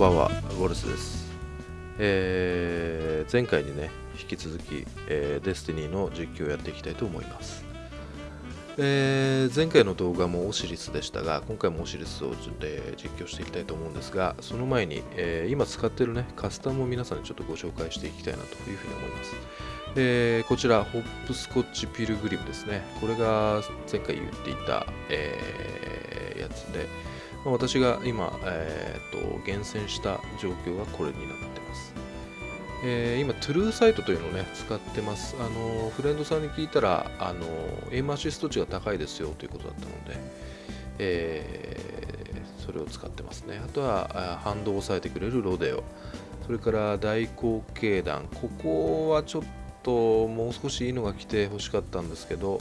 ばんは、ウォルスです。えー前回にね、引き続き、えーデスティニーの実況をやっていきたいと思います。えー前回の動画もオシリスでしたが、今回もオシリスを、えー実況していきたいと思うんですが、その前に、え今使っているね、カスタムを皆さんにちょっとご紹介していきたいなというふうに思います。えこちら、ホップスコッチピルグリムですね。これが前回言っていた、えやつで、私が今、えーと厳選した状況がこれになってます。えー今、トゥルーサイトというのをね、使ってます。あのフレンドさんに聞いたら、あのエムアシスト値が高いですよということだったので、えーそれを使ってますね。あとは、反動を抑えてくれるロデオ。それから大口径弾。ここはちょっともう少しいいのが来て欲しかったんですけど、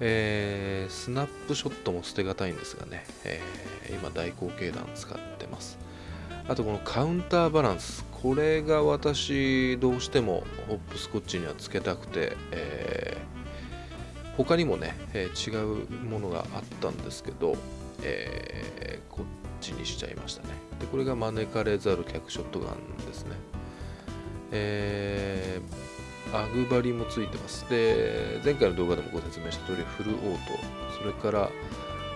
えースナップショットも捨てがたいんですがね、えー今大口径弾使ってます。あとこのカウンターバランスこれが私どうしてもホップスコッチにはつけたくて、えー他にもね、え違うものがあったんですけど、えこっちにしちゃいましたね。でこれが招かれざる客ショットガンですね。えーアグバリもついてます。で、前回の動画でもご説明した通り、フルオート、それから、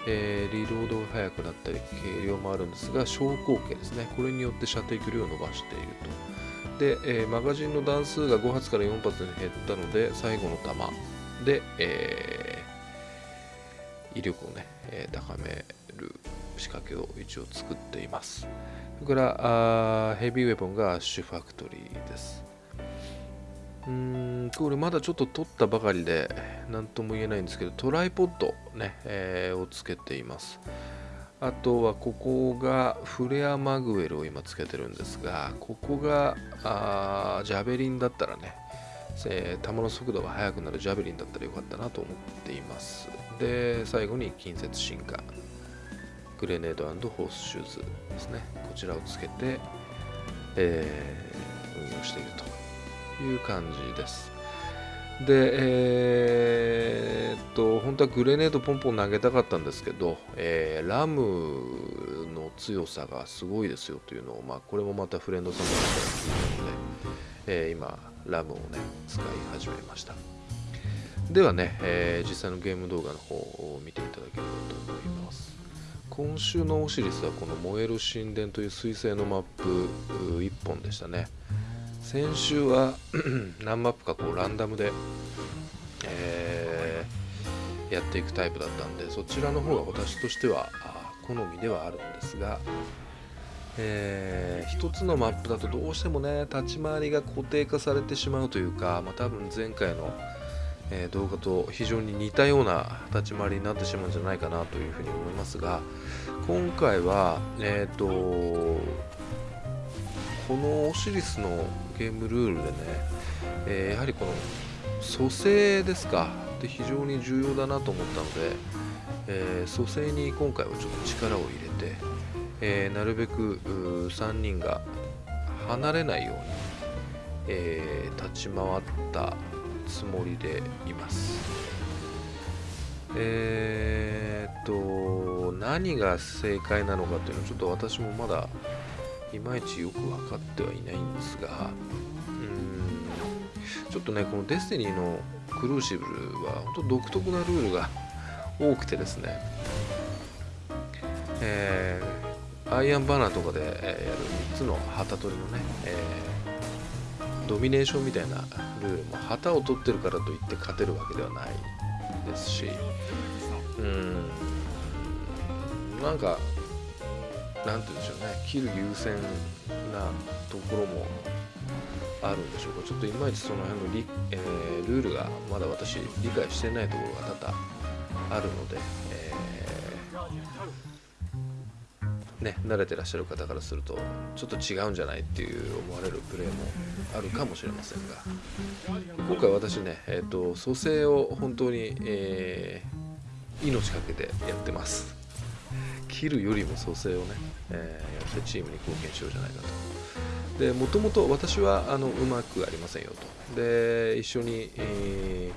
えーリロードが速くなったり、軽量もあるんですが、小口径ですね。これによって射程距離を伸ばしていると。で、えーマガジンの弾数が5発から4発に減ったので、最後の弾で、えー威力をね、え高める仕掛けを一応作っています。それから、あヘビーウェポンがアッシュファクトリーです。うーんこれまだちょっと取ったばかりで何とも言えないんですけどトライポッド、ねえーをつけています。あとはここがフレアマグウェルを今つけてるんですがここがあジャベリンだったらね、えー球の速度が速くなるジャベリンだったらよかったなと思っています。で最後に近接進化グレネードホースシューズですね。こちらをつけて、えー運用していると。いう感じです。で、えーっと、本当はグレネードポンポン投げたかったんですけど、えーラムの強さがすごいですよというのを、まあ、これもまたフレンドさんの方から聞いたので、えー今、ラムをね、使い始めました。ではね、えー実際のゲーム動画の方を見ていただければと思います。今週のオシリスはこの燃える神殿という彗星のマップ1本でしたね。先週は 何マップかこうランダムで、えーやっていくタイプだったんでそちらの方が私としては好みではあるんですが、えー一つのマップだとどうしてもね立ち回りが固定化されてしまうというか、まあ、多分前回の、え動画と非常に似たような立ち回りになってしまうんじゃないかなというふうに思いますが今回はえっ、とこのオシリスのゲームルールでね、えーやはりこの蘇生ですかで非常に重要だなと思ったので、えー蘇生に今回はちょっと力を入れて、えーなるべく3人が離れないように、えー立ち回ったつもりでいます。えーっと何が正解なのかっていうのはちょっと私もまだいまいちよく分かってはいないんですがうんちょっとねこのデスティニーのクルーシブルは本当独特なルールが多くてですねえーアイアンバナーとかでやる3つの旗取りのね、えードミネーションみたいなルールも旗を取ってるからといって勝てるわけではないですしうんなんかなんて言うんでしょうね。切る優先なところもあるんでしょうか。ちょっといまいちその辺のリ、えールールがまだ私理解してないところが多々あるので、えーね、慣れてらっしゃる方からするとちょっと違うんじゃないっていう思われるプレーもあるかもしれませんが。今回私ね、えー、と蘇生を本当に、えー命かけてやってます。切るよりも蘇生をね、えーやってチームに貢献しようじゃないかと。でもともと私はあのうまくありませんよと。で一緒に、えー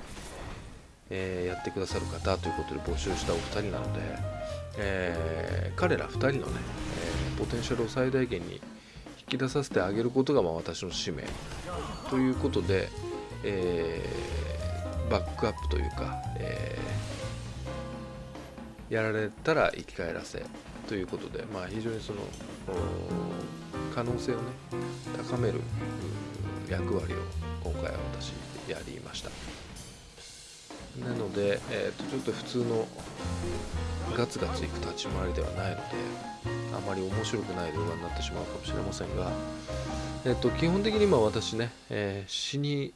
えーやってくださる方ということで募集したお二人なので、えー彼ら2人のね、えーポテンシャルを最大限に引き出させてあげることがまあ私の使命。ということで、え、バックアップというか、えー、やられたら生き返らせということで、まあ、非常にその可能性をね高める役割を今回は私やりました。なので、えー、とちょっと普通のガツガツいく立ち回りではないのであまり面白くない動画になってしまうかもしれませんが、えー、と基本的に今私ね、えー、死に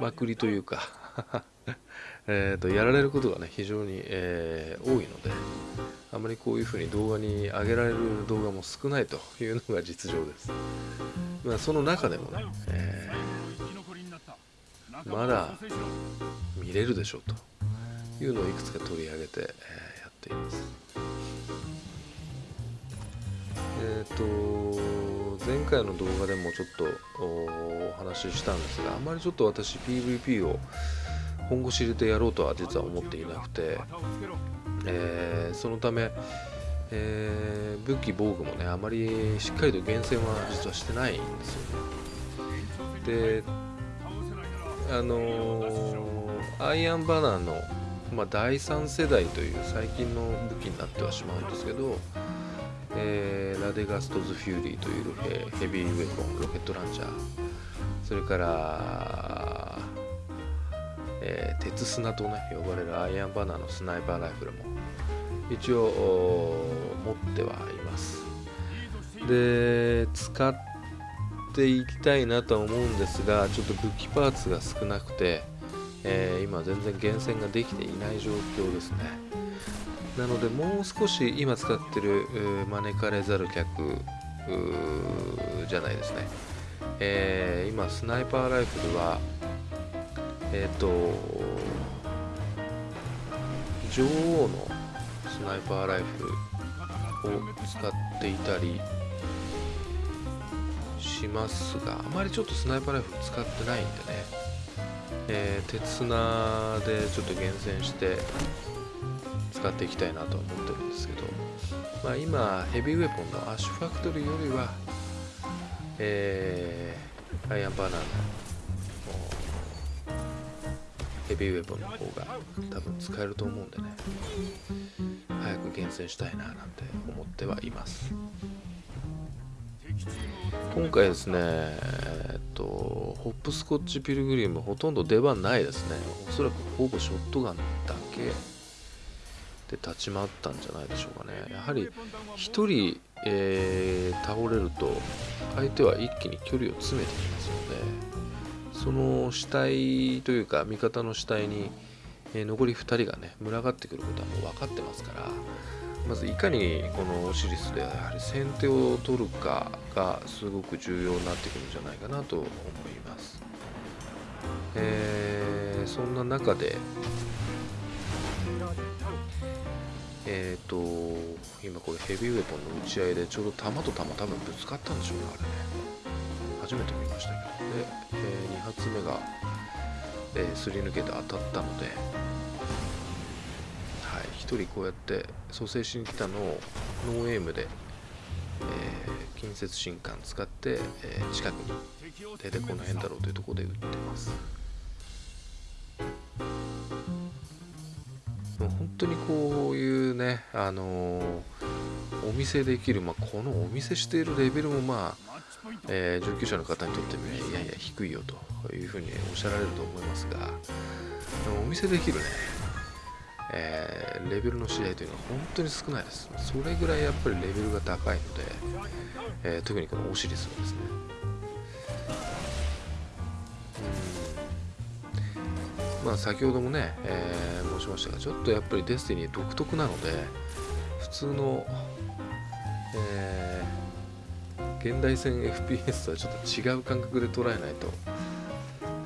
まくりというか えとやられることがね非常に、えー、多いのであまりこういうふうに動画に上げられる動画も少ないというのが実情です。まあ、その中でもね、えー、まだ見れるでしょうというのをいくつか取り上げて、えー、やっています。えっ、と前回の動画でもちょっとお話ししたんですがあまりちょっと私 PVP を本腰入れてやろうとは実は思っていなくてえー、そのため、えー、武器防具もねあまりしっかりと厳選は実はしてないんですよね。であのー、アイアンバナーの、まあ、第3世代という最近の武器になってはしまうんですけど、えー、 Radegast's Fury というヘビーウェポンロケットランチャー。それからえー、鉄砂とね呼ばれるアイアンバナーのスナイパーライフルも一応持ってはいます。で使っていきたいなと思うんですがちょっと武器パーツが少なくて、えー、今全然厳選ができていない状況ですね。なのでもう少し今使ってる招かれざる客じゃないですね、えー、今スナイパーライフルはえっ、ー、と女王のスナイパーライフルを使っていたりしますがあまりちょっとスナイパーライフル使ってないんでね、えー、鉄砂でちょっと厳選して使っていきたいなと思ってるんですけど、まあ、今ヘビーウェポンのアッシュファクトリーよりは、えー、アイアンバナーヘビーウェポンの方が多分使えると思うんでね。早く厳選したいななんて思ってはいます。今回ですねえっとホップスコッチピルグリムほとんど出番ないですね。おそらくほぼショットガンだけで立ち回ったんじゃないでしょうかね。やはり1人、えー、倒れると相手は一気に距離を詰めてきますのでその死体というか味方の死体に、えー、残り2人がね群がってくることはもう分かってますからまずいかにこのオシリスでやはり先手を取るかがすごく重要になってくるんじゃないかなと思います、えー、そんな中でえっ、ー、と今これヘビーウェポンの打ち合いでちょうど弾と弾多分ぶつかったんでしょうねあれね。初めて見ましたけどで、え、発目が、えー、すり抜けて当たったので、はい、1人こうやって蘇生しに来たのをノーエイムで、えー、近接信管使って、えー、近くに出てこの辺だろうというところで撃ってます。もう本当にこういうねあの、お見せできる、まあ、このお見せしているレベルもまあえー、上級者の方にとっても、ね、いやいや低いよと。というふうにおっしゃられると思いますがお見せできるね、えー、レベルの試合というのは本当に少ないです。それぐらいやっぱりレベルが高いので、えー、特にこのオシリスはですね。まあ先ほどもね、えー、申しましたがちょっとやっぱりデスティニー独特なので普通の、えー現代戦 FPS とはちょっと違う感覚で捉えないと、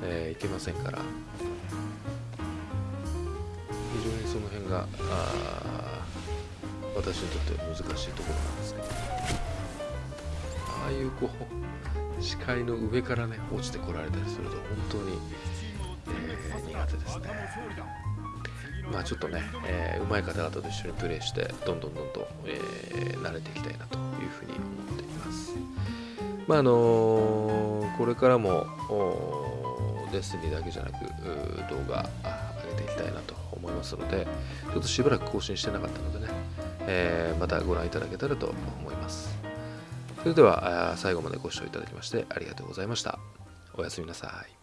えー、いけませんから。非常にその辺が私にとっては難しいところなんですけど。ああいうこう視界の上からね落ちてこられたりすると本当に、えー、苦手ですね。まあちょっとね、えー、上手い方々と一緒にプレイしてどんどんどんどん、えー、慣れていきたいなというふうに思っています。まああのー、これからもレッスンにだけじゃなく動画上げていきたいなと思いますのでちょっとしばらく更新してなかったのでね、えー、またご覧いただけたらと思います。それでは最後までご視聴いただきましてありがとうございました。おやすみなさい。